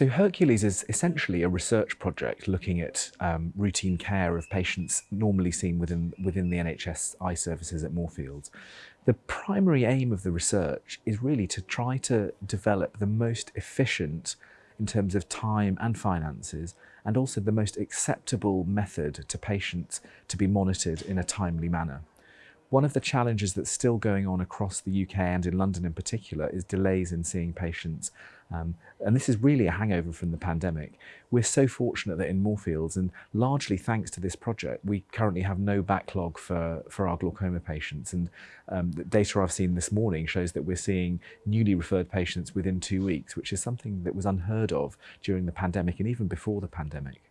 So Hercules is essentially a research project looking at um, routine care of patients normally seen within, within the NHS eye services at Moorfields. The primary aim of the research is really to try to develop the most efficient in terms of time and finances and also the most acceptable method to patients to be monitored in a timely manner. One of the challenges that's still going on across the UK and in London in particular is delays in seeing patients. Um, and this is really a hangover from the pandemic. We're so fortunate that in Moorfields, and largely thanks to this project, we currently have no backlog for, for our glaucoma patients. And um, the data I've seen this morning shows that we're seeing newly referred patients within two weeks, which is something that was unheard of during the pandemic and even before the pandemic.